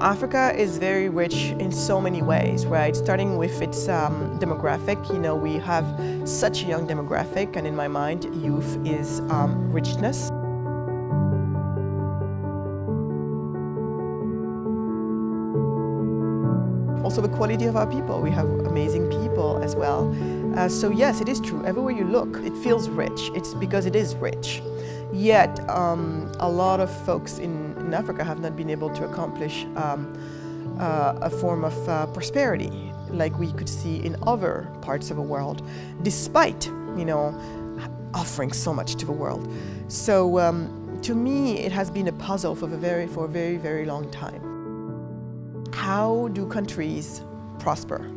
Africa is very rich in so many ways, right? Starting with its um, demographic, you know, we have such a young demographic, and in my mind, youth is um, richness. Also the quality of our people. We have amazing people as well. Uh, so yes, it is true. Everywhere you look, it feels rich. It's because it is rich. Yet, um, a lot of folks in, in, Africa have not been able to accomplish um, uh, a form of uh, prosperity like we could see in other parts of the world, despite, you know, offering so much to the world. So um, to me, it has been a puzzle for, a very, for a very, very long time. How do countries prosper?